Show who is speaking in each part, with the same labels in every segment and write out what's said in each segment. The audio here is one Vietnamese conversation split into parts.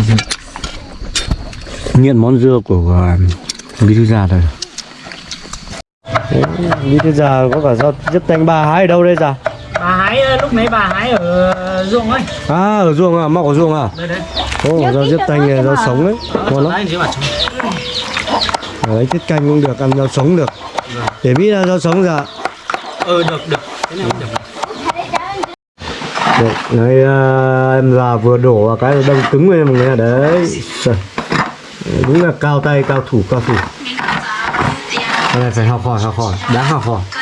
Speaker 1: nghiện món dưa của uh, bí thư già rồi bí thư già có cả rau giúp tanh bà hái ở đâu đây già?
Speaker 2: Bà hái ờ, lúc nãy bà hái ở ruộng ấy.
Speaker 1: À ở ruộng à mọc ở ruộng à?
Speaker 2: Đây đấy
Speaker 1: Ồ, rau diếp tanh rau sống đấy. Ngon lắm.
Speaker 2: đấy
Speaker 1: tiết canh cũng được ăn rau sống được. Để biết là rau sống ra
Speaker 2: ừ được này được
Speaker 1: Đấy, đấy à, em già vừa đổ vào cái đông cứng lên mọi người ạ. đấy Trời. đúng là cao tay cao thủ cao thủ. Cái này phải học hỏi học hỏi. Đáng học hỏi.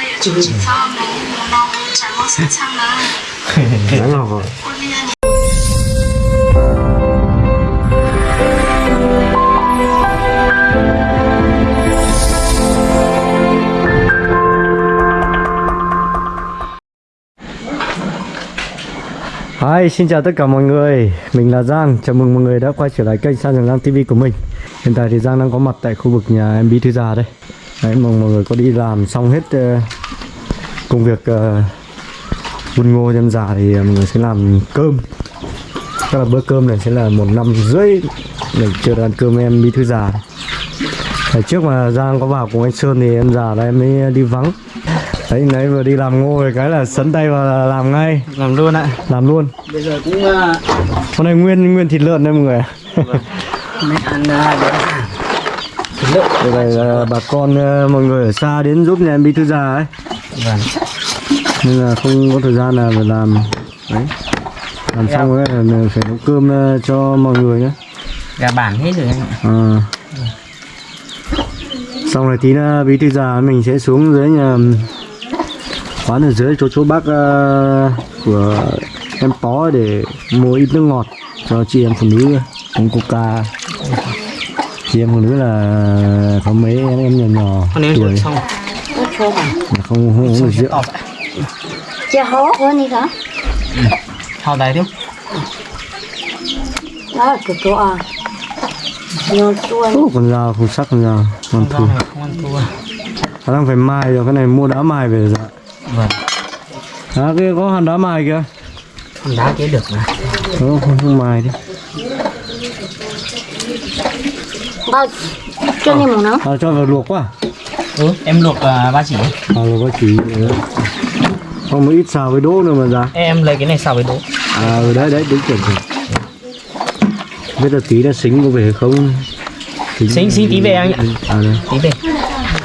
Speaker 1: Đáng học hỏi Hi, xin chào tất cả mọi người. Mình là Giang, chào mừng mọi người đã quay trở lại kênh San Trường Giang TV của mình. Hiện tại thì Giang đang có mặt tại khu vực nhà em Bí Thư Già đây. Đấy, mong mọi người có đi làm xong hết uh, công việc uh, ngô cho em già thì ờ, mọi người sẽ làm cơm. Chắc là bữa cơm này sẽ là một năm rưỡi để chưa ăn cơm em Bí Thư Già. Đấy, trước mà Giang có vào cùng anh Sơn thì em già là em mới đi vắng. Đấy, nãy vừa đi làm ngô rồi cái là sấn tay vào là làm ngay.
Speaker 2: Làm luôn ạ.
Speaker 1: Làm luôn.
Speaker 2: Bây giờ cũng uh,
Speaker 1: con này nguyên nguyên thịt lợn đây mọi người
Speaker 2: mới ăn uh, thịt lợn.
Speaker 1: Đây này là bà con ờ, mọi người ở xa đến giúp nhà em bí thư già ấy.
Speaker 2: Vâng.
Speaker 1: Nên là không có thời gian là phải làm. Đấy. Làm xong rồi là phải nấu cơm ờ, cho mọi người nhé.
Speaker 2: Gà bản hết rồi anh ạ.
Speaker 1: À. xong rồi tí nữa bí thư già mình sẽ xuống dưới nhà quán ở dưới chỗ chỗ bác ờ, của em pó để mua ít nước ngọt cho chị em phụ nữ. Uống coca chị em phụ nữ là có mấy em em nhỏ nhỏ tuổi. mà không không uống được rượu.
Speaker 3: Chị hố hơn đi hả?
Speaker 2: hao tay tiếp
Speaker 3: Đó là cửa chỗ à. Nhiều
Speaker 1: Ô, con dao không sắc dao con
Speaker 2: không
Speaker 1: thua.
Speaker 2: rau này không ăn thua.
Speaker 1: Khả năng phải mài rồi cái này mua đá mài về dạ
Speaker 2: vâng.
Speaker 1: À kia có hòn đá mài kìa.
Speaker 2: Con đá kia được mà.
Speaker 1: Không không, không mài đi.
Speaker 3: Bao cho nên một nó
Speaker 1: à, cho vào luộc quá.
Speaker 2: Ừ em luộc uh, ba chỉ.
Speaker 1: À luộc có chỉ. Không một ít xào với đỗ nữa mà dạ
Speaker 2: em lấy cái này xào với đỗ.
Speaker 1: À ừ, đấy đấy đúng chuẩn rồi biết là tí đã xính có về không?
Speaker 2: Xính- xính tí về anh ạ.
Speaker 1: à đây.
Speaker 2: Tí về.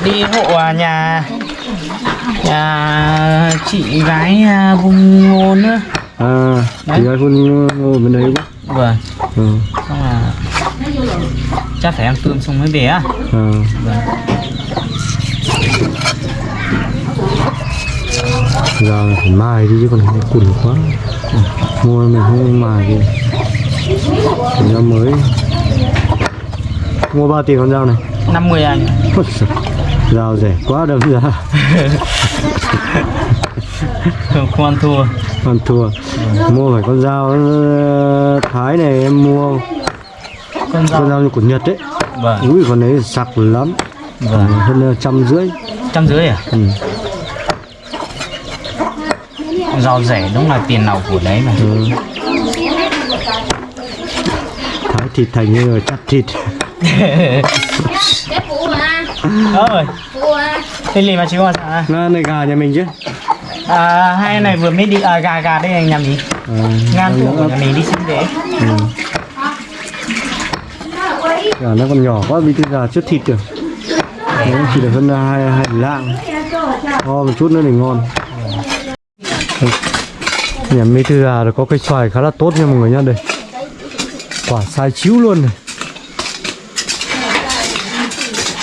Speaker 2: Đi hộ à, nhà nhà chị gái à, vùng ngô nữa.
Speaker 1: À
Speaker 2: Đấy.
Speaker 1: thì ai phun ngồi bên đấy quá.
Speaker 2: Vâng.
Speaker 1: Ừ.
Speaker 2: xong là chắc phải ăn cơm xong mới về á.
Speaker 1: À.
Speaker 2: vâng.
Speaker 1: Giờ phải mài đi chứ còn không cùn quá. Mua mình không mài thì dao mới. Mua bao tiền con dao này.
Speaker 2: 50 anh
Speaker 1: dao rẻ quá đâm ra
Speaker 2: ăn thua.
Speaker 1: Còn thua. Mua phải con dao ờ, thái này em mua.
Speaker 2: Con
Speaker 1: con
Speaker 2: rau
Speaker 1: dao như của nhật đấy
Speaker 2: vâng.
Speaker 1: Ui con đấy sặc lắm.
Speaker 2: Vâng.
Speaker 1: Hơn ờ, trăm rưỡi.
Speaker 2: Trăm rưỡi à?
Speaker 1: Ừ.
Speaker 2: rau rẻ đúng là tiền nào của đấy mà.
Speaker 1: Ừ. thái thịt thành như là chặt thịt.
Speaker 2: Ơi thế lì mà chú qua sao
Speaker 1: Nó này gà nhà mình chứ
Speaker 2: à hai này vừa mới đi à, gà gà đây anh nhầm gì?
Speaker 1: À,
Speaker 2: ngan
Speaker 1: nó-
Speaker 2: của nhà mình đi xin về
Speaker 1: ừ. gà nó còn nhỏ quá bí thư gà chút thịt được Đấy, chỉ được hơn hai hai lạng. To một chút nữa thì ngon. Nhà bí thư gà có cây xoài khá là tốt nha mọi người nhá đây. Quả sai chiếu luôn này.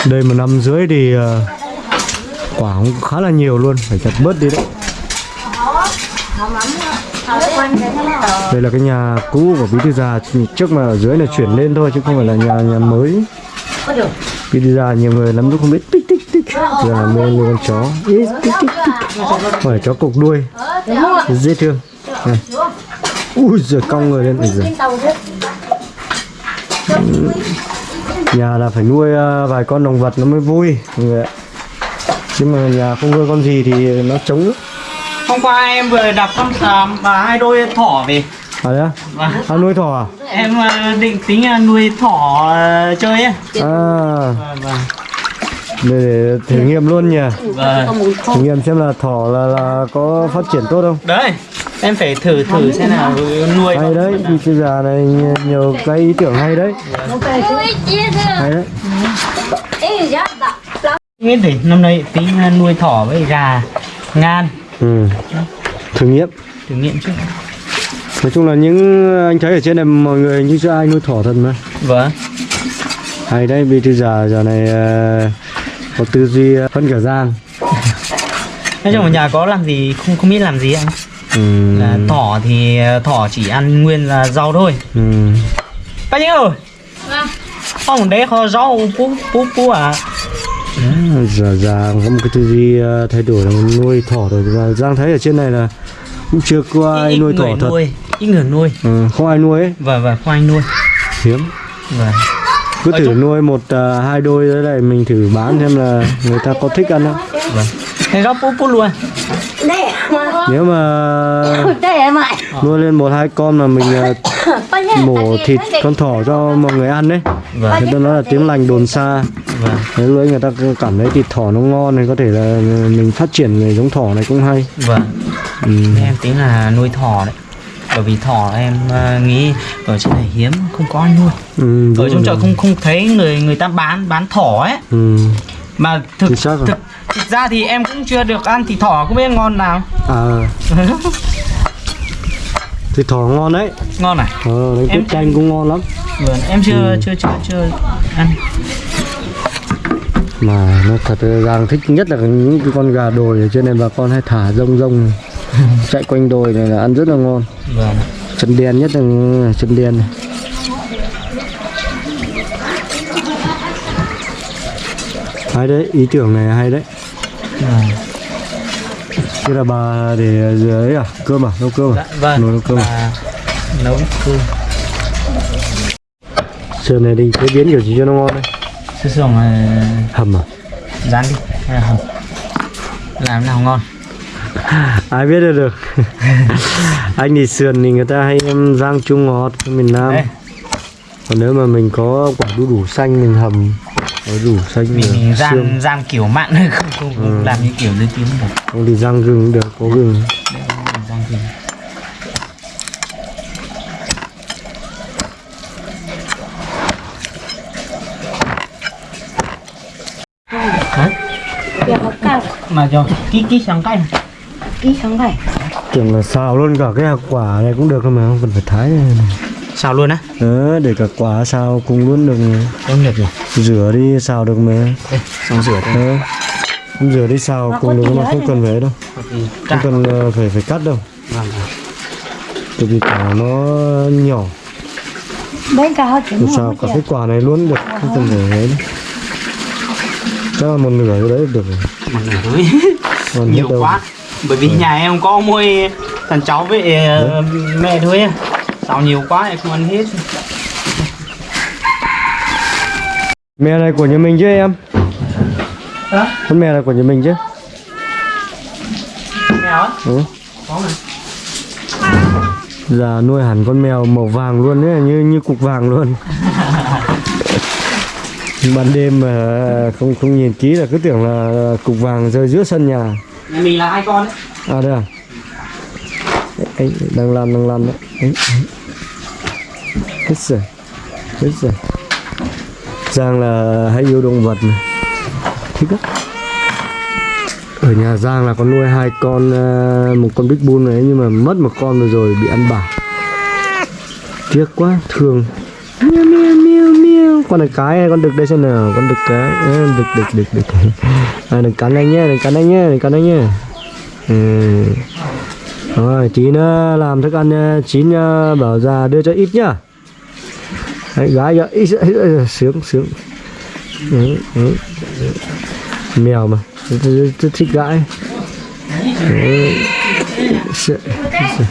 Speaker 1: Đây một năm dưới thì ờ, quả cũng khá là nhiều luôn. Phải chặt bớt đi đấy đây là cái nhà cũ của bí thư già trước mà ở dưới là chuyển lên thôi chứ không phải là nhà nhà mới. Bí thư già nhiều người lắm lúc không biết. Tích tích tích. Giờ là mua như con chó. Ý, tích tích tích. phải chó cục đuôi. Dễ thương. Này. ui giời cong người lên. Ui giời. nhà là phải nuôi ờ, vài con động vật nó mới vui. Mọi người ạ. Chứ mà nhà không nuôi con gì thì nó trống lắm.
Speaker 2: Hôm qua em vừa đạp con à, và hai đôi thỏ về
Speaker 1: à đấy á
Speaker 2: Vâng.
Speaker 1: à, nuôi thỏ à
Speaker 2: Em ờ, định tính ờ, nuôi thỏ ờ, chơi ấy.
Speaker 1: à
Speaker 2: Vâng vâng.
Speaker 1: để, thử nghiệm luôn nhỉ
Speaker 2: Vâng.
Speaker 1: Thử nghiệm xem là thỏ là là có phát triển tốt không
Speaker 2: Đấy, em phải thử thử xem nào nuôi.
Speaker 1: hay đấy thì bây giờ này nhiều cái ý tưởng hay đấy hay đấy.
Speaker 2: Biết để năm nay tính nuôi thỏ với gà ngan
Speaker 1: ừ. thử nghiệm
Speaker 2: thử nghiệm trước.
Speaker 1: nói chung là những anh thấy ở trên này mọi người như chưa ai nuôi thỏ thật mà
Speaker 2: Vâng.
Speaker 1: hay đấy vì từ giờ giờ này ờ, có tư duy hơn cả giang
Speaker 2: Nói chung ở nhà có làm gì không không biết làm gì anh.
Speaker 1: ừ.
Speaker 2: Là thỏ thì ờ, thỏ chỉ ăn nguyên là rau thôi.
Speaker 1: Ừ.
Speaker 2: Bác nhớ ơi.
Speaker 3: Vâng.
Speaker 2: Không đấy kho rau pú pú pú à.
Speaker 1: Đấy, giờ giang có một cái tư duy ờ, thay đổi là nuôi thỏ rồi và giang thấy ở trên này là cũng chưa có ai
Speaker 2: Ít
Speaker 1: nuôi thỏ thật
Speaker 2: nuôi, ít người nuôi.
Speaker 1: ừ, không ai nuôi ấy
Speaker 2: Vâng vâng, không anh nuôi.
Speaker 1: hiếm
Speaker 2: Vâng.
Speaker 1: cứ
Speaker 2: Ở
Speaker 1: thử
Speaker 2: trong-
Speaker 1: nuôi một ờ, hai đôi đấy này mình thử bán xem là người ta có thích ăn không
Speaker 2: Vâng. Thế rau pú pú luôn.
Speaker 1: Nếu mà nuôi lên một hai con mà mình ờ,
Speaker 3: nhiêu?
Speaker 1: mổ thịt con thỏ cho mọi người ăn đấy
Speaker 2: Vâng.
Speaker 1: người ta nói là tiếng lành đồn xa
Speaker 2: Vâng.
Speaker 1: nếu lúc ấy người ta cảm thấy thịt thỏ nó ngon thì có thể là mình phát triển về giống thỏ này cũng hay
Speaker 2: Vâng.
Speaker 1: ừ.
Speaker 2: Thế em tính là nuôi thỏ đấy. Bởi vì thỏ em ờ, nghĩ ở trên này hiếm không có ai nuôi.
Speaker 1: Ừ,
Speaker 2: Ở trong chợ không không thấy người người ta bán bán thỏ ấy.
Speaker 1: ừ.
Speaker 2: Mà thực
Speaker 1: rồi.
Speaker 2: thực thực ra thì em cũng chưa được ăn thịt thỏ không biết ngon nào.
Speaker 1: à thịt thỏ ngon đấy
Speaker 2: ngon à?
Speaker 1: ờ đánh
Speaker 2: Em-
Speaker 1: canh cũng ngon lắm
Speaker 2: Vâng, em chưa
Speaker 1: Ừ.
Speaker 2: chưa chưa chưa ăn.
Speaker 1: mà nó thật Giang thích nhất là những cái con gà đồi ở trên này bà con hay thả rông rông chạy quanh đồi này là ăn rất là ngon
Speaker 2: Vâng.
Speaker 1: chân đen nhất là chân đen này hay đấy ý tưởng này hay đấy. Thế là bà để dưới à cơm à nấu cơm à
Speaker 2: Dạ, vâng.
Speaker 1: nấu, nấu cơm à?
Speaker 2: Nấu cơm.
Speaker 1: sườn này đi chế biến kiểu gì cho nó ngon đấy
Speaker 2: Sư sườn là
Speaker 1: hầm à
Speaker 2: rán đi hay là hầm. Làm nào ngon.
Speaker 1: ai biết được được anh thì sườn thì người ta hay em rang chua ngọt miền Nam
Speaker 2: Đây.
Speaker 1: còn nếu mà mình có quả đu đủ xanh mình hầm có đủ xanh
Speaker 2: Mình, mình
Speaker 1: xương.
Speaker 2: rang rang kiểu mặn không không, không làm như kiểu dưới tím được.
Speaker 1: không thì rang gừng cũng được có gừng
Speaker 2: Mình rang kiểu Hả?
Speaker 3: Dạ, có cao.
Speaker 2: mà cho ký ký sang cay
Speaker 3: Ý không phải.
Speaker 1: tưởng là xào luôn cả cái hạt quả này cũng được thôi mà không cần phải thái này.
Speaker 2: Sao luôn á?
Speaker 1: Ờ, để cả quả xào cùng luôn được
Speaker 2: không được rồi
Speaker 1: rửa đi xào được mà.
Speaker 2: Đây xong rửa thôi
Speaker 1: ờ. không rửa đi xào cùng được mà không cần phải đâu. Không cần ờ, phải phải cắt đâu.
Speaker 2: Vâng
Speaker 1: tại vì quả nó nhỏ.
Speaker 3: Chỉ
Speaker 1: Để
Speaker 3: mua
Speaker 1: xào cả cái quả này luôn được không cần phải ấy đâu. chắc là một nửa cái đấy được rồi.
Speaker 2: Một nửa thôi.
Speaker 1: Còn hết
Speaker 2: nhiều quá. Bởi vì nhà em có mỗi thằng cháu với ờ, mẹ thôi xào nhiều quá em không ăn hết
Speaker 1: mẹ này của nhà mình chứ em
Speaker 2: Hả?
Speaker 1: con mẹ này của nhà mình chứ
Speaker 2: mèo á
Speaker 1: ừ.
Speaker 2: có mà
Speaker 1: Giờ nuôi hẳn con mèo màu vàng luôn ấy, như như cục vàng luôn. Ban đêm mà không không nhìn kỹ là cứ tưởng là cục vàng rơi giữa sân nhà.
Speaker 2: nhà mình là hai con đấy
Speaker 1: À đây à? Ấy, đang làm đang làm đấy. Ấy, ấy. Hết rồi. Hết rồi. Giang là hay yêu động vật này, Thích lắm. Ở nhà Giang là có nuôi hai con ờ, một con Big Bull này nhưng mà mất một con rồi rồi bị ăn bả. Tiếc quá, thương. Miêu miêu miêu miêu. Con này cái hay con đực đây xem nào, con đực cái. À, đực đực đực đực. À, đừng cắn anh nhé, đừng cắn anh nhé, đừng cắn anh nhé. Ừ. Rồi, tí nữa ờ, làm thức ăn chín bảo già đưa cho ít nhá. Đấy, gái cho ít, sướng sướng. Đấy, đấy. Mèo mà, rất, thích gãi. Đấy. Sợ, sợ.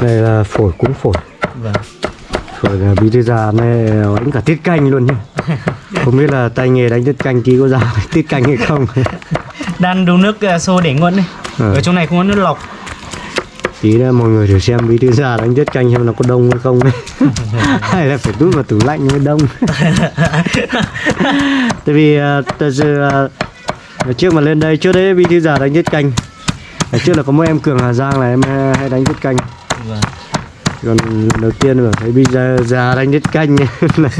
Speaker 1: Đây là phổi cũng phổi.
Speaker 2: vâng
Speaker 1: Phổi là bí thư già này đánh cả tiết canh luôn nhá. Không biết là tay nghề đánh tiết canh tí có ra tiết canh hay không.
Speaker 2: đang đun nước ờ, sôi để nguội này
Speaker 1: Ờ.
Speaker 2: ở trong này không có nước lọc
Speaker 1: tí nữa mọi người thử xem bí thư già đánh tiết canh xem nó có đông hay không hay là phải đút vào tủ lạnh mới đông. Tại vì ờ, thật sự ờ, ngày trước mà lên đây trước đấy bí thư già đánh tiết canh. Trước là có một em cường hà giang là em hay đánh tiết canh.
Speaker 2: Vâng.
Speaker 1: còn lần đầu tiên mà thấy bí già, già đánh tiết canh. Này.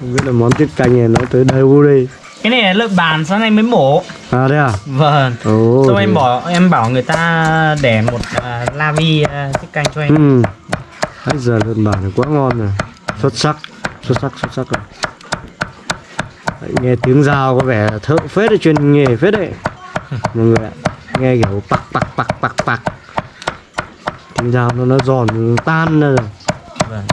Speaker 1: Không biết là món tiết canh này nó tới đâu đây
Speaker 2: cái này là lợn bàn sáng nay mới mổ.
Speaker 1: À đây à?
Speaker 2: Vâng.
Speaker 1: Ồ
Speaker 2: Xong em
Speaker 1: thế-
Speaker 2: bỏ em bảo người ta để một à, la vi à, canh cho em.
Speaker 1: Ừ. Bây giờ lợn bản này quá ngon rồi. Xuất sắc Xuất sắc xuất sắc rồi. Đấy, Nghe tiếng dao có vẻ thợ phết đấy chuyên nghề phết đấy. Mọi người ạ Nghe kiểu pặc pặc pặc pặc pặc Tiếng dao nó nó giòn nó tan ra rồi.
Speaker 2: Vâng.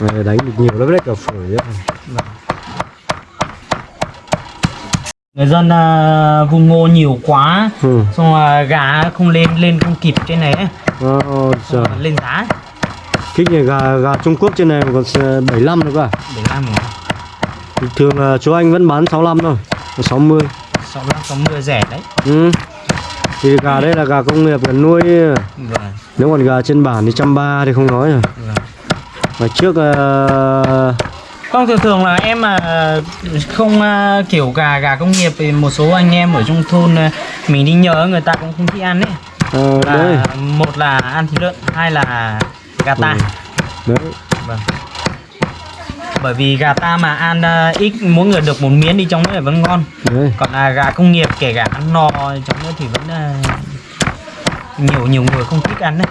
Speaker 1: Này đánh được nhiều lắm đấy cả phổi ấy.
Speaker 2: người dân à, vùng ngô nhiều quá
Speaker 1: Ừ.
Speaker 2: xong à, gà không lên lên không kịp trên này ấy.
Speaker 1: Ồ, trời.
Speaker 2: Xong lên giá
Speaker 1: Kích này gà, gà Trung Quốc trên này còn 75 nữa cơ à?
Speaker 2: để làm rồi
Speaker 1: Bình Thường là chú anh vẫn bán 65 thôi Còn 60
Speaker 2: sáu mươi sáu mươi rẻ đấy
Speaker 1: Ừ Thì gà đây là gà công nghiệp là nuôi
Speaker 2: vâng
Speaker 1: Nếu còn gà trên bản thì trăm ba thì không nói rồi
Speaker 2: vâng
Speaker 1: Mà trước ờ,
Speaker 2: không thường thường là em mà không à, kiểu gà gà công nghiệp thì một số anh em ở trong thôn à, mình đi nhờ người ta cũng không thích ăn ấy.
Speaker 1: Ờ, đấy.
Speaker 2: là một là ăn thịt lợn hai là gà ta.
Speaker 1: Ừ. Đấy.
Speaker 2: Vâng. Bởi vì gà ta mà ăn à, ít mỗi người được một miếng đi trong nữa vẫn ngon.
Speaker 1: Đấy.
Speaker 2: Còn là gà công nghiệp kể cả ăn no trong nữa thì vẫn à, nhiều nhiều người không thích ăn đấy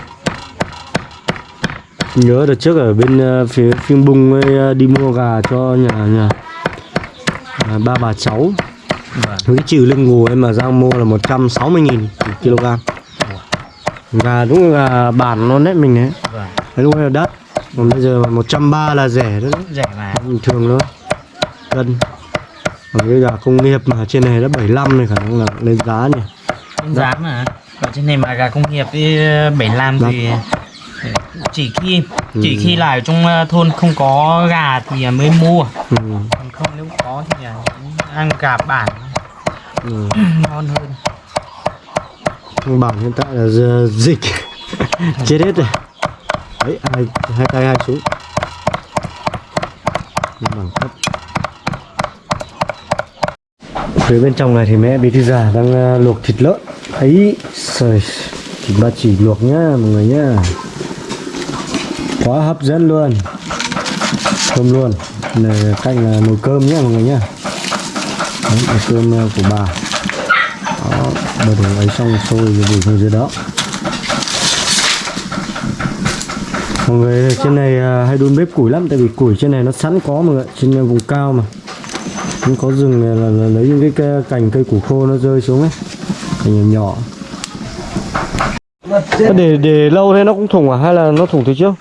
Speaker 1: Nhớ đợt trước ở bên ờ, phía phim bung ấy, ờ, đi mua gà cho nhà nhà à, ba bà cháu.
Speaker 2: Vâng.
Speaker 1: Cái trừ lưng ngù em mà Giang mua là 160 nghìn kg. Gà đúng là bản luôn đấy mình đấy.
Speaker 2: Vâng.
Speaker 1: Lúc ấy là đắt Còn bây giờ mà 130 là rẻ đó
Speaker 2: rẻ mà.
Speaker 1: Bình thường thôi. Cân. Còn cái gà công nghiệp mà trên này đã 75 này khả năng là lên giá nhỉ.
Speaker 2: Lên giá mà. Ở trên này mà gà công nghiệp à, bảy làm thì chỉ khi chỉ khi là ở trong à, thôn không có gà thì mới mua.
Speaker 1: Ừ.
Speaker 2: còn không nếu có thì à, ăn gà bản.
Speaker 1: Ừ.
Speaker 2: ngon hơn.
Speaker 1: Bản hiện tại là dịch. Chết hết rồi. Đấy hai, hai tay hai Nhưng bằng thấp phía bên trong này thì mẹ bí thư già đang ờ, luộc thịt lợn. Ấy trời thịt ba chỉ luộc nhá mọi người nhá quá hấp dẫn luôn. Cơm luôn. Này canh là nồi cơm nhé mọi người nhé. Đấy, nồi cơm ờ, của bà. Đó bơ đồ ấy xong sôi rồi gửi xuống dưới đó. Mọi người trên này ờ, hay đun bếp củi lắm tại vì củi trên này nó sẵn có mọi người ạ, trên ờ, vùng cao mà. Cũng có rừng này là, là lấy những cái, cái cành cây củ khô nó rơi xuống ấy. Cành nhỏ nhỏ. Để để lâu thế nó cũng thủng à? Hay là nó thủng từ trước?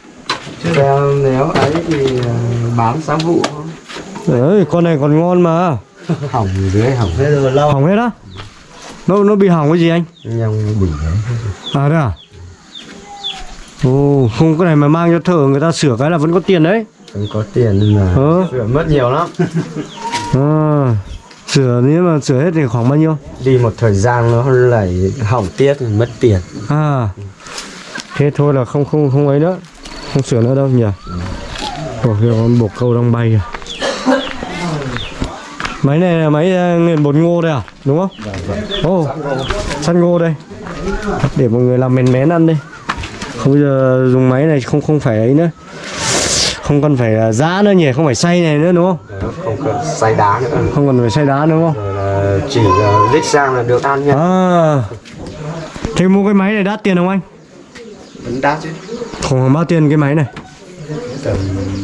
Speaker 4: Xem nếu ấy thì ờ, bán sang vụ
Speaker 1: Trời ơi con này còn ngon mà.
Speaker 4: Hỏng dưới hỏng hết rồi. Lâu.
Speaker 1: Hỏng hết á? Nó nó bị hỏng cái gì anh?
Speaker 4: Nhông bỉ đấy
Speaker 1: à đây à? Ồ không cái này mà mang cho thợ người ta sửa cái là vẫn có tiền đấy.
Speaker 4: Không có tiền nên là
Speaker 1: ờ.
Speaker 4: sửa mất nhiều lắm.
Speaker 1: À, sửa nếu mà sửa hết thì khoảng bao nhiêu?
Speaker 4: Đi một thời gian nó lại hỏng tiết mất tiền.
Speaker 1: À thế thôi là không không không ấy nữa không sửa nữa đâu nhỉ? Ồ kia con bột câu đang bay à máy này là máy ờ, nghiền bột ngô đây à? Đúng không? Ồ săn ngô đây. Để mọi người làm mén mén ăn đi. Không bây giờ dùng máy này không không phải ấy nữa. Không cần phải là giã nữa nhỉ không phải xay này nữa đúng không?
Speaker 4: Không cần xay đá nữa.
Speaker 1: Không cần phải xay đá đúng không?
Speaker 4: Chỉ là lít sang là được ăn nha
Speaker 1: à. Thế mua cái máy này đắt tiền không anh?
Speaker 4: Vẫn đắt chứ
Speaker 1: khoảng bao tiền cái máy này
Speaker 4: tầm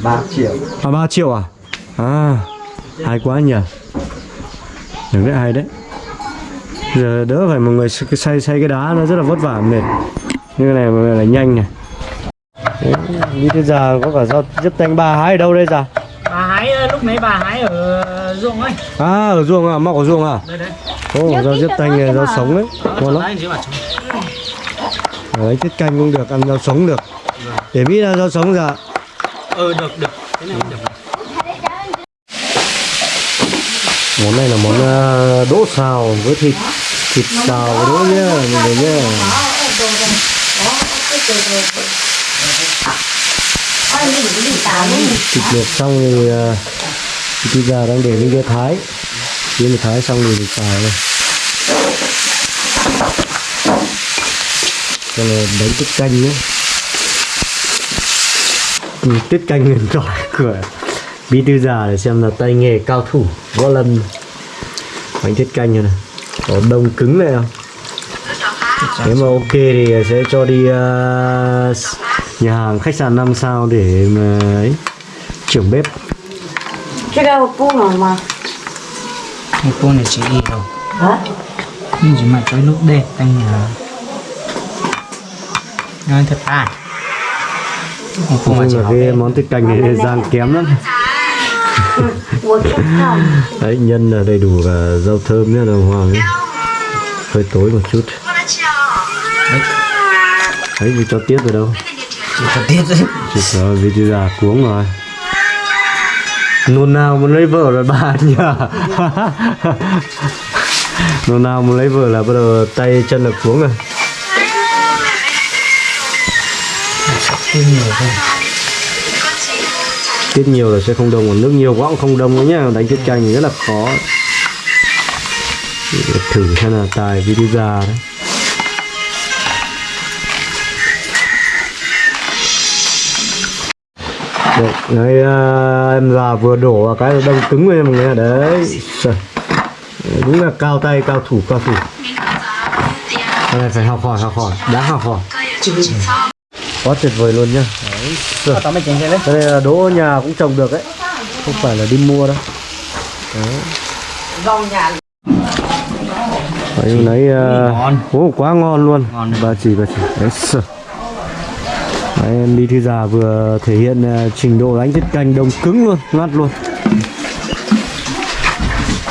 Speaker 4: 3 triệu
Speaker 1: À 3 triệu à? À, hay quá nhỉ. Được đấy, hay đấy. Giờ đỡ phải một người xay xay cái đá nó rất là vất vả mệt. Như cái này mà là nhanh này. Đấy, Như thế giờ có cả rau giúp tanh bà hái ở đâu đây già?
Speaker 2: bà hái ờ, lúc nãy bà hái ở ruộng ấy
Speaker 1: À ở ruộng à, mọc ở ruộng à?
Speaker 2: đây đấy
Speaker 1: Ồ, rau giúp tanh này rau sống đấy. Ngon lắm.
Speaker 2: Đấy,
Speaker 1: tiết canh cũng được, ăn rau sống được. Để biết là rau sống dạ.
Speaker 2: ừ được được. Cái này được.
Speaker 1: Món này là món ờ, đỗ xào với thịt thịt xào với đỗ nhá mọi người nhá thịt luộc xong thì ờ, thì bây giờ đang để lên cái thái. Khi mà thái xong thì mình xào này cho là đánh tiết canh nhé tiết canh huyền thoại của bí thư già để xem là tay nghề cao thủ võ lâm. Bánh tiết canh này, này. Có đông cứng này không? Nếu mà ok thì sẽ cho đi ờ, nhà hàng khách sạn 5 sao để mà ấy trưởng bếp.
Speaker 3: Cái đâu cung nào mà.
Speaker 2: Một cô này chỉ đi đâu?
Speaker 3: Hả?
Speaker 2: Nhưng chỉ mà tới lúc đẹp anh là nói thật à cô mà học
Speaker 1: cái món tiết canh này gian kém lắm.
Speaker 3: Không
Speaker 1: đấy nhân là đầy đủ cả rau thơm nhá đồng hoàng nhá. Hơi tối một chút. Đấy vì cho tiết vào đâu.
Speaker 2: Có tiết thôi
Speaker 1: chỉ có vì chưa già cuống rồi. Nôn nào muốn lấy vợ rồi bà nhờ nôn nào muốn lấy vợ là bắt đầu tay chân là cuống rồi
Speaker 2: tiết nhiều thôi.
Speaker 1: Tiết nhiều là sẽ không đông còn nước nhiều quá cũng không đông nữa nhá. Đánh tiết canh thì rất là khó. Để thử xem là tài video đi già đấy. Đấy, đấy à, em già vừa đổ vào cái đông cứng lên mọi người ạ. đấy Trời. đúng là cao tay cao thủ cao thủ. Cái này phải học hỏi học hỏi. Đã học hỏi quá tuyệt vời luôn nhá. Đấy.
Speaker 2: Cái đấy.
Speaker 1: Này là đỗ nhà cũng trồng được đấy không phải là đi mua đâu.
Speaker 3: Nhà.
Speaker 1: Đấy lấy uh,
Speaker 2: ngon.
Speaker 1: Ồ, quá ngon luôn.
Speaker 2: Ngon đấy.
Speaker 1: bà chỉ bà chỉ. Đấy sợ đấy em đi thư già vừa thể hiện ờ, trình độ đánh tiết canh đông cứng luôn ngắt luôn.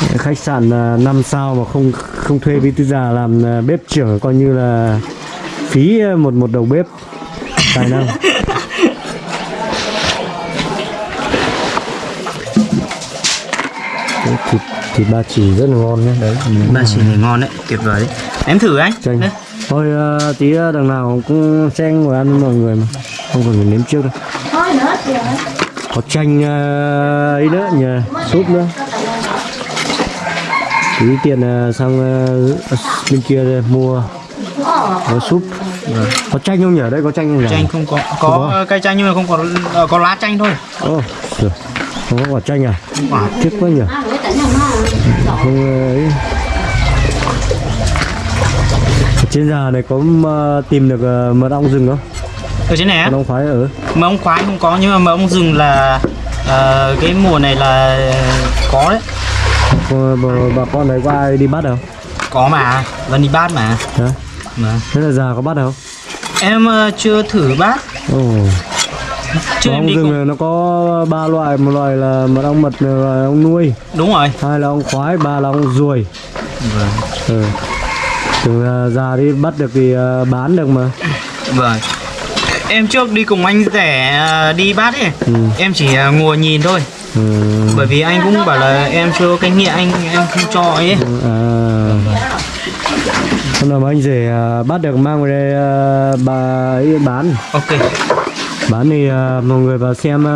Speaker 1: Đấy, khách sạn uh, 5 sao mà không không thuê bí thư già làm ờ, bếp trưởng coi như là phí ờ, một một đầu bếp tài năng. Đấy, thịt thịt ba chỉ rất là ngon nhé. Đấy.
Speaker 2: Ba chỉ này ngon đấy tuyệt vời đấy. Em thử anh.
Speaker 1: Chanh.
Speaker 2: Đây.
Speaker 1: thôi ờ, tí ờ, đằng nào cũng xen ngồi ăn với mọi người mà. Không cần phải nếm trước đâu.
Speaker 3: Thôi nữa thì
Speaker 1: có chanh ờ, ấy nữa nhờ súp nữa. Tí tiền ờ, sang ờ, bên kia đây, mua có súp có chanh không nhỉ? Đây có chanh không nhỉ?
Speaker 2: Chanh không có.
Speaker 1: Không
Speaker 2: có
Speaker 1: có.
Speaker 2: cây chanh nhưng mà không có ờ, có lá chanh thôi.
Speaker 1: Ồ, không có quả chanh à?
Speaker 2: Quả.
Speaker 1: Tiếc quá nhỉ? Không ấy. Ở trên già này có ờ, tìm được ờ, mật ong rừng không?
Speaker 2: Ở trên này á?
Speaker 1: Mật ong phái ở.
Speaker 2: Mỡ ông khoái không có nhưng mà mỡ ông rừng là ờ, cái mùa này là có đấy.
Speaker 1: Ờ, bà, bà con này có ai đi bắt không?
Speaker 2: Có mà. Vẫn đi bát mà.
Speaker 1: Hả?
Speaker 2: Mà
Speaker 1: thế là già có bắt không?
Speaker 2: Em ờ, chưa thử bát
Speaker 1: ồ.
Speaker 2: Chưa em đi
Speaker 1: rừng
Speaker 2: cùng.
Speaker 1: này nó có ba loại một loại là mật ong mật là ong nuôi.
Speaker 2: Đúng rồi.
Speaker 1: Hai là ong khoái ba là ong ruồi. Ừ. tưởng là già đi bắt được thì ờ, bán được mà.
Speaker 2: Vâng. Em trước đi cùng anh rẻ ờ, đi bát ấy.
Speaker 1: Ừ.
Speaker 2: em chỉ ờ, ngồi nhìn thôi.
Speaker 1: Ừ.
Speaker 2: bởi vì anh cũng bảo là em chưa có kinh nghiệm anh em không cho ấy.
Speaker 1: À hôm nào mà anh rể à, bắt được mang về đây à, bà ấy bán.
Speaker 2: Ok.
Speaker 1: Bán thì à, mọi người vào xem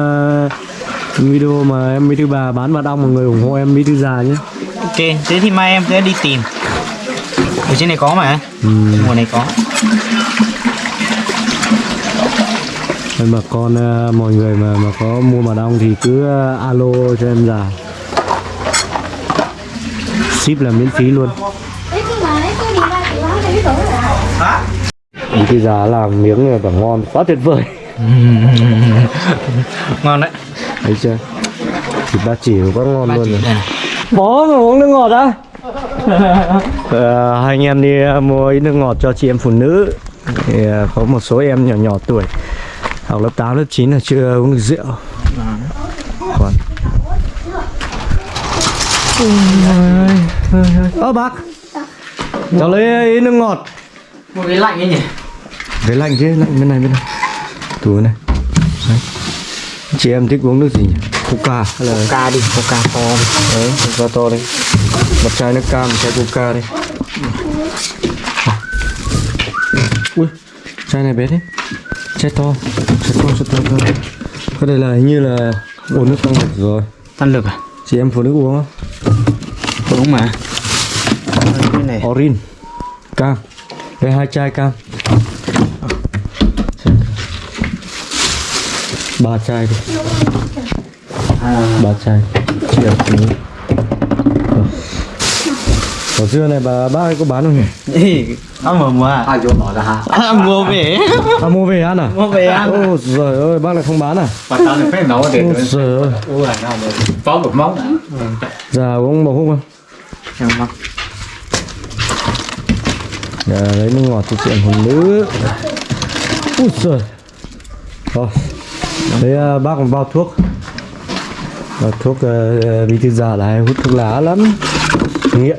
Speaker 1: video mà em bí thư bà bán mật ong mọi người ủng hộ em bí thư già nhé.
Speaker 2: Ok thế thì mai em sẽ đi tìm. Ở trên này có mà.
Speaker 1: Ừ.
Speaker 2: mùa này có.
Speaker 1: Nên mà con mọi người mà mà có mua mật ong thì cứ alo cho em già. Ship là miễn phí luôn bí thư già làm miếng này bảo ngon quá tuyệt vời.
Speaker 2: Ngon đấy.
Speaker 1: Thấy chưa? Thịt ba chỉ quá ngon
Speaker 2: ba
Speaker 1: luôn rồi.
Speaker 2: này.
Speaker 1: Bó mà uống nước ngọt á? Ờ, hai anh em đi ờ, mua ít nước ngọt cho chị em phụ nữ. Thì ờ, có một số em nhỏ nhỏ tuổi. Học lớp 8, lớp 9 là chưa uống được rượu. Còn. Ơ bác cháu lấy nước ngọt
Speaker 2: một cái lạnh ấy nhỉ
Speaker 1: cái lạnh chứ lạnh bên này bên này tủ này Đấy. chị em thích uống nước gì nhỉ coca hay là
Speaker 2: Coca đi, coca to đi.
Speaker 1: đấy coca to đây một chai nước cam một chai coca đây ui chai này bé đấy chai to chai to chai to, to. cái đây là hình như là uống nước tăng lực rồi
Speaker 2: Tăng lực à?
Speaker 1: chị em phụ nữ uống không
Speaker 2: Đúng mà. Này.
Speaker 1: orin cam đây hai chai cam ba chai đi ba chai nữ Ở xưa này bà bác ấy có bán không nhỉ?
Speaker 2: Ê, Ông mà mua à?
Speaker 4: ai vô nói là hả
Speaker 2: À, mua về.
Speaker 1: À mua về ăn à?
Speaker 2: Mua về ăn.
Speaker 1: Ôi giời ơi, bác lại không bán à?
Speaker 4: và tao lại phải nấu để
Speaker 1: Ôi giời ơi,
Speaker 4: là nào mà có một món
Speaker 1: già uống bầu hút không?
Speaker 2: Không, không.
Speaker 1: Dạ, lấy nước ngọt cho chuyện phụ nữ Ui giời. Rồi, đấy à, bác còn bao thuốc. Bao thuốc uh, bí thư già là hay hút thuốc lá lắm. Nghiện.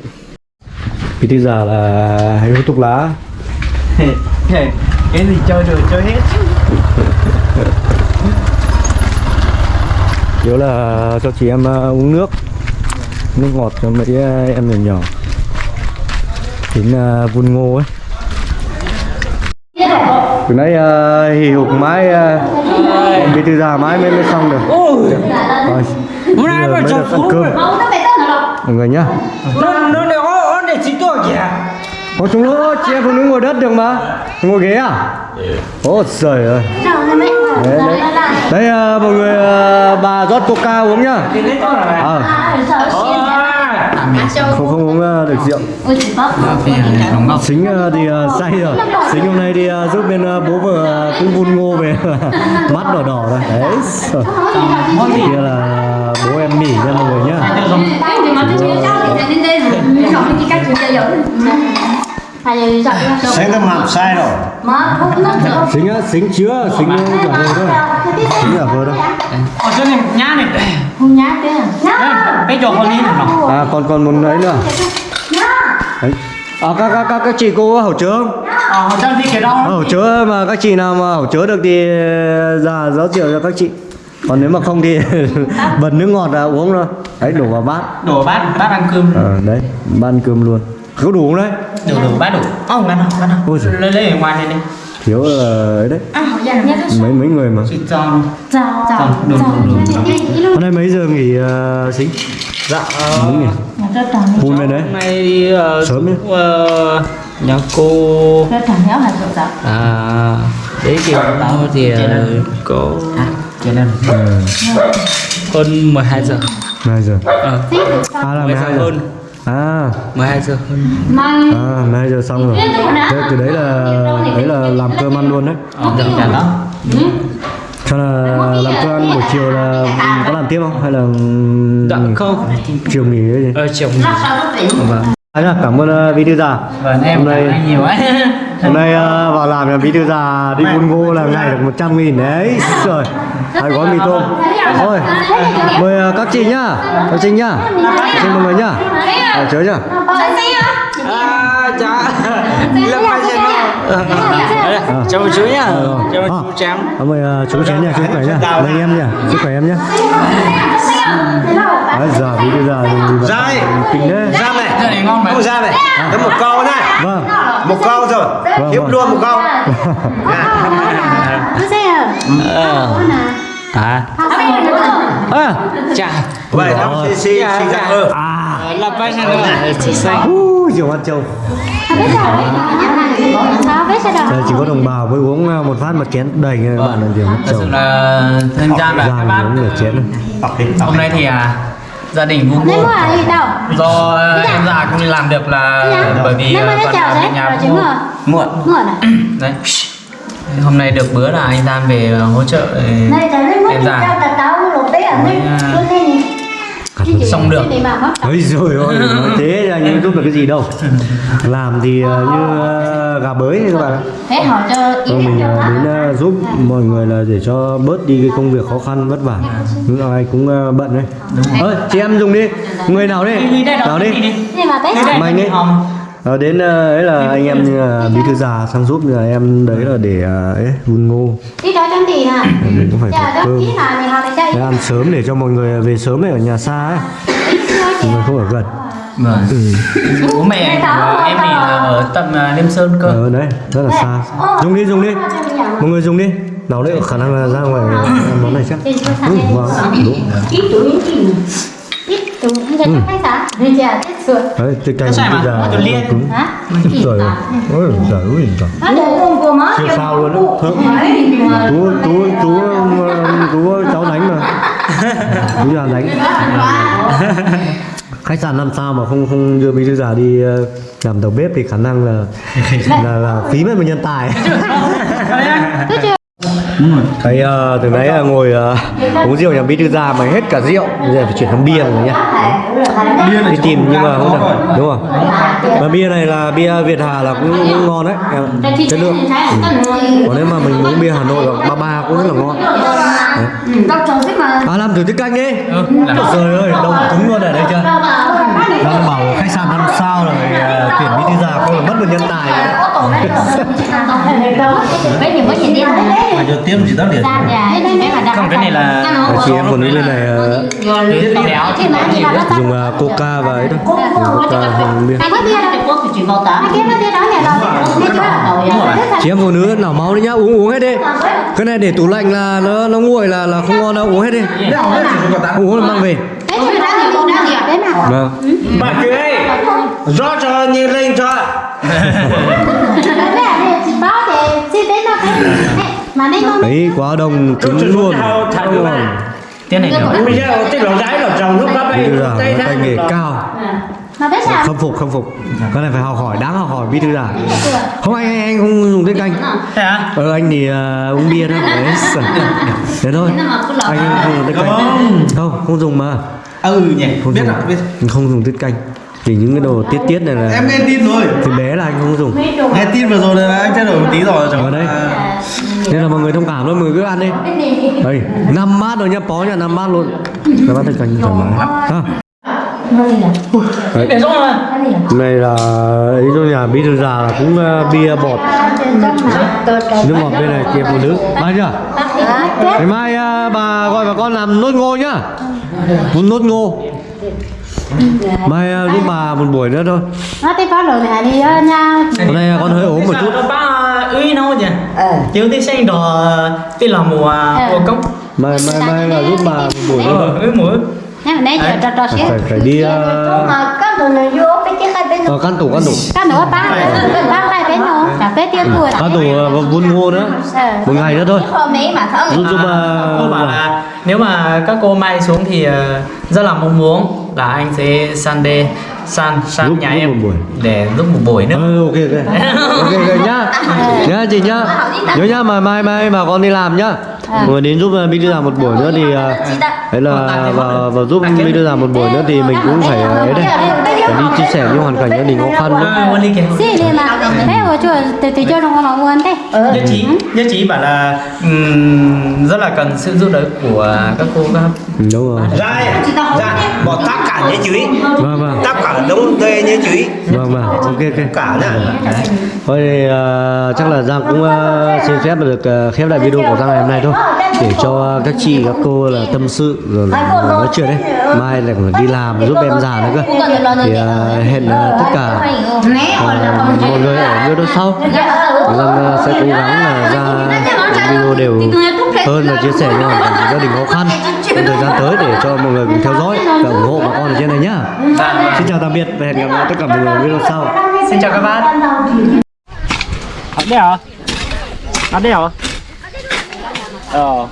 Speaker 1: Bí thư già là hay hút thuốc lá.
Speaker 2: Cái gì chơi được chơi hết.
Speaker 1: Yếu là cho chị em ờ, uống nước. Nước ngọt cho mấy ờ, em nhỏ nhỏ Đến uh, vun ngô ấy. Từ nãy uh, hì hục mãi uh, Em bí thư già mãi mới mới xong được. Rồi,
Speaker 2: Hôm nay mà
Speaker 1: ăn cơm. Mọi người nhá.
Speaker 2: Nó nó để ó để chỉ tôi kìa.
Speaker 1: Có chúng nó chị em phụ nữ ngồi đất được mà. Ngồi ghế à? Ôi trời ơi. Đấy, đấy. Đấy ờ, mọi người ờ, bà rót coca uống nhá.
Speaker 2: Thì lấy tôi là
Speaker 1: Ờ, không không uống ờ, được rượu.
Speaker 2: Đúng không?
Speaker 1: Xính ờ, thì ờ, say rồi. Xính hôm nay đi giúp bên bố vợ cũng vun ngô về. Mắt đỏ đỏ rồi. Đấy. Rồi. Kia là bố em mỉ nha mọi người nhá.
Speaker 4: Sẽ nó làm sai rồi.
Speaker 1: Xính á, xính chứa, xính giả vờ thôi. Xính giả vờ thôi
Speaker 2: Ở chỗ này nhá này. Bây giờ con đi nào.
Speaker 1: À còn còn một ấy nữa Đấy. À các, các, các, các chị cô có hậu chứa không?
Speaker 2: Ờ, họ cho đi cái đó.
Speaker 1: Hậu chứa mà các chị nào mà hậu chứa được thì ra rót rượu cho các chị Còn nếu mà không thì bật nước ngọt ra uống thôi Đấy đổ vào bát
Speaker 2: Đổ bát, bát ăn cơm.
Speaker 1: Ờ đấy, ban cơm luôn Có đủ không đấy?
Speaker 2: Đổ đổ bát đổ. Ông ăn không, ăn không. Lấy lấy ở ngoài này đi.
Speaker 1: Thiếu là ấy đấy. Mấy mấy người mà.
Speaker 2: Cho. Đúng đúng đúng.
Speaker 1: Hôm nay mấy giờ nghỉ uh, xính?
Speaker 2: Dạ.
Speaker 1: Mấy nghỉ? Hôn bên đấy.
Speaker 2: Hôm nay đi ờ,
Speaker 1: Sớm
Speaker 2: ờ, nhà cô à đấy thì tao thì ờ, có cho nên
Speaker 1: Ờ,
Speaker 2: hơn 12 giờ.
Speaker 1: Hai giờ.
Speaker 2: Ờ
Speaker 1: À là
Speaker 2: 12 giờ
Speaker 1: 12 giờ
Speaker 2: hơn
Speaker 1: À,
Speaker 2: 12 giờ hơn.
Speaker 1: À 12 giờ xong rồi. Thế từ đấy là đấy là làm cơm ăn luôn đấy.
Speaker 2: Ờ dạ dạ đó.
Speaker 1: Cho là làm cơm ăn buổi chiều là có làm tiếp không? Hay là
Speaker 2: dạ không.
Speaker 1: chiều nghỉ cái gì?
Speaker 2: ờ chiều vâng.
Speaker 1: À, nhá, cảm ơn bí thư già.
Speaker 2: Vâng em
Speaker 1: Hôm nay-
Speaker 2: cảm ơn nhiều ấy
Speaker 1: Hôm nay uh, vào làm nhà bí thư già đi buôn ngô là ngày được 100 nghìn. Đấy Trời, hai gói mì tôm. Thôi, mời uh, các chị nhá. Các chị nhá. Xin mọi người nhá. Ở chớ nhá.
Speaker 2: À dạ lâm giờ nữa chào chú nhá. Chào chú trắng
Speaker 1: À, mời chú chén nha, chú khỏe nhá. Mời em nhá, sức khỏe em nhá. Đấy, giờ bí thư già dùng gì
Speaker 4: Ra đây.
Speaker 1: Kinh đấy
Speaker 4: ra này
Speaker 2: này ngon mà.
Speaker 4: không ra này có một câu này
Speaker 1: Vâng.
Speaker 4: Một câu
Speaker 1: Vâng,
Speaker 4: hiếp
Speaker 1: vâng.
Speaker 4: luôn một câu
Speaker 2: ờ à.
Speaker 1: À,
Speaker 2: chà
Speaker 4: vậy nó xì xì xì ra ừ.
Speaker 1: À.
Speaker 2: Là ba giờ nữa chị xanh.
Speaker 1: Uh, Diều ăn trâu. Chỉ có đồng bào mới uống uh, một phát một chén đầy các bạn là
Speaker 2: thật
Speaker 1: trâu
Speaker 2: sự là thân gia là các bác
Speaker 1: uống nửa chén.
Speaker 2: Hôm nay thì à, gia đình vui vui. do em già không đi làm được là bởi vì ở
Speaker 3: đấy,
Speaker 2: bên nhà
Speaker 3: rồi
Speaker 2: bố.
Speaker 3: trứng rồi.
Speaker 2: muộn đấy hôm nay được bữa là anh Tam về hỗ trợ để em già xong được.
Speaker 1: Ôi rồi ôi, thế là nhưng giúp được cái gì đâu. Làm thì uh, như uh, gà bới các bạn ạ.
Speaker 3: Thế hỏi cho ý
Speaker 1: Thôi mình đến uh, giúp mọi người là để cho bớt đi cái công việc khó khăn vất vả. Những ai cũng bận đấy. Ơi, chị em dùng đi. Người nào đi? Nào đi Mày đi. Ờ, đến ờ, ấy là anh em như là bí thư già sang giúp là em đấy là để ờ, ấy vun ngô.
Speaker 3: Đi đó trong thì nè
Speaker 1: mình cũng phải có cơm
Speaker 3: để
Speaker 1: ăn sớm để cho mọi người về sớm này ở nhà xa ấy. Mọi người không ở gần.
Speaker 2: Vâng.
Speaker 1: Ừ.
Speaker 2: bố mẹ em thì là ở tận à, Liêm Sơn cơ.
Speaker 1: Ờ đấy rất là xa. dùng đi dùng đi. mọi người dùng đi. Nấu đấy khả năng là ra ngoài món này chắc. Ừ, vâng. Đúng
Speaker 3: ít
Speaker 2: mà,
Speaker 1: bây giờ
Speaker 2: nó từ liên.
Speaker 1: cứng
Speaker 3: hả?
Speaker 1: Trời ơi ôi trời ơi trời.
Speaker 3: Nó để cùng của má
Speaker 1: siêu sao luôn thơm chú chú chú chú cháu đánh mà. Chú già đánh. Khách sạn làm sao mà không không đưa bí thư già đi ờ, làm đầu bếp thì khả năng là là, là phí mất một nhân tài thấy uh, từ nãy uh, ngồi uh, uống rượu nhà bí thư già mà hết cả rượu. Bây giờ phải chuyển sang bia rồi nhá. Đi tìm nhưng mà không được. đúng không mà bia này là bia Việt Hà là cũng, cũng ngon đấy. Chất lượng. Còn nếu mà mình uống bia Hà Nội hoặc ba ba cũng rất là ngon
Speaker 3: đọc chồng thích mà
Speaker 1: à làm thử tiết canh đi
Speaker 2: ừ,
Speaker 1: trời ơi đông cứng luôn ở đây chưa đang bảo khách sạn năm sao rồi uh, tuyển thư già không là mất một nhân tài
Speaker 3: đi
Speaker 4: mà cho tiếp chỉ tắt điện
Speaker 2: Không, cái này là-
Speaker 1: chị em phụ nữ bên này ờ, dùng ờ, coca và ấy dùng coca bia Chị em phụ nữ nào máu đi nhá uống uống hết đi. Cái này để tủ lạnh là nó nó nguội là là không ngon đâu uống hết đi. Uống là mang về.
Speaker 3: Đấy đấy
Speaker 1: vâng.
Speaker 4: Bà kia ơi rõ cho nhìn lên cho.
Speaker 3: Đấy
Speaker 1: đấy quá đông cứng luôn. Không ngon.
Speaker 2: Tiếng này nữa
Speaker 4: bây giờ cái lỗ trái là trồng lúc đó
Speaker 1: thư già
Speaker 4: tay
Speaker 1: nghề cao
Speaker 3: mà biết sao?
Speaker 1: khâm phục khâm phục. Cái này phải học hỏi đáng học hỏi bí thư già không anh anh, anh không dùng tiết canh
Speaker 2: Thế à?
Speaker 1: ờ anh thì uh, uống bia thôi. Đấy sợ. thế thôi. Anh không dùng tiết canh không. Không dùng mà.
Speaker 4: Ừ nhỉ.
Speaker 1: Không
Speaker 4: biết
Speaker 1: dùng
Speaker 4: biết.
Speaker 1: Không dùng tiết canh chỉ những cái đồ tiết tiết này là
Speaker 4: em nghe tin rồi.
Speaker 1: thì bé là anh không dùng.
Speaker 4: Nghe tin vừa rồi là anh thay đổi một tí rồi
Speaker 1: ở
Speaker 4: chồng
Speaker 1: đây nên là mọi người thông cảm thôi mọi người cứ ăn đi. Đây năm bát rồi nhá bó nhà năm bát luôn. Năm bát tiết canh thoải mái. Ha đấy.
Speaker 2: Để xong rồi.
Speaker 1: Này là ý cho nhà bí thư già là cũng uh, bia bọt. Nước ngọt bên này kia phụ nữ bao chưa? Ngày mai uh, bà gọi bà con làm nốt ngô nhá. Muốn nốt ngô. Mai uh, giúp bà một buổi nữa thôi.
Speaker 3: Nó
Speaker 1: hôm nay con hơi ốm một chút.
Speaker 2: Nó ưi đâu nhỉ? Chứ tí xanh đỏ Tí là mùa mùa cốc.
Speaker 1: Mai mai mai là giúp bà một buổi nữa thôi
Speaker 2: Ờ,
Speaker 3: mà nãy giờ trò trò xíu.
Speaker 1: phải đi
Speaker 3: Mà các đồ này vô cái chiếc hai bên
Speaker 1: ờ, căn tủ căn tủ
Speaker 3: các nữa ba ba tay bên nó cả bé tiêu tuổi
Speaker 1: căn tủ vun ngô nữa. Một ngày nữa thôi.
Speaker 3: Mà
Speaker 1: giúp giúp
Speaker 2: À, nếu mà các cô mai xuống thì ờ, rất là mong muốn là anh sẽ san đê san san nhà em
Speaker 1: buổi.
Speaker 2: để giúp một buổi nữa.
Speaker 1: Ừ, ok ok. Ok ok nhá. Nhá chị nhá. Nhớ nhá mà mai mai bà con đi làm nhá người đến giúp uh, bí thư già một buổi nữa thì uh, đấy là và, và giúp bí thư già một buổi nữa thì mình cũng phải uh, ấy đây phải đi chia sẻ những hoàn cảnh gia đình khó khăn
Speaker 2: à, kìa
Speaker 3: Xí đi mà Thế rồi chưa từ từ cho nó mà muốn thế.
Speaker 2: Nhất trí nhất trí bảo là rất là cần sự giúp đỡ của các cô các
Speaker 1: Ừ, đúng rồi.
Speaker 4: ra ra bỏ tất cả nhé chú ý.
Speaker 1: Vâng vâng.
Speaker 4: Tất cả đúng thuê nhé chú ý.
Speaker 1: Vâng vâng. Ok ok.
Speaker 4: Cả nhá
Speaker 1: thôi thì uh, chắc là giang cũng uh, xin phép được uh, khép lại video của giang ngày hôm nay thôi. Để cho các chị các cô là tâm sự rồi là nói chuyện đấy. Mai lại còn phải đi làm giúp em già nữa cơ. Thì uh, hẹn uh, tất cả uh, mọi người ở video sau. Giang uh, sẽ cố gắng là ra video đều hơn là chia sẻ những hoàn cảnh gia đình khó khăn. Trong thời gian tới để cho mọi người cùng theo dõi và ủng hộ bà con ở trên này nhá. Xin chào tạm biệt và hẹn gặp lại tất cả mọi người ở video sau.
Speaker 2: Xin chào các bạn. Ở đây hả? Ở đây hả? Ờ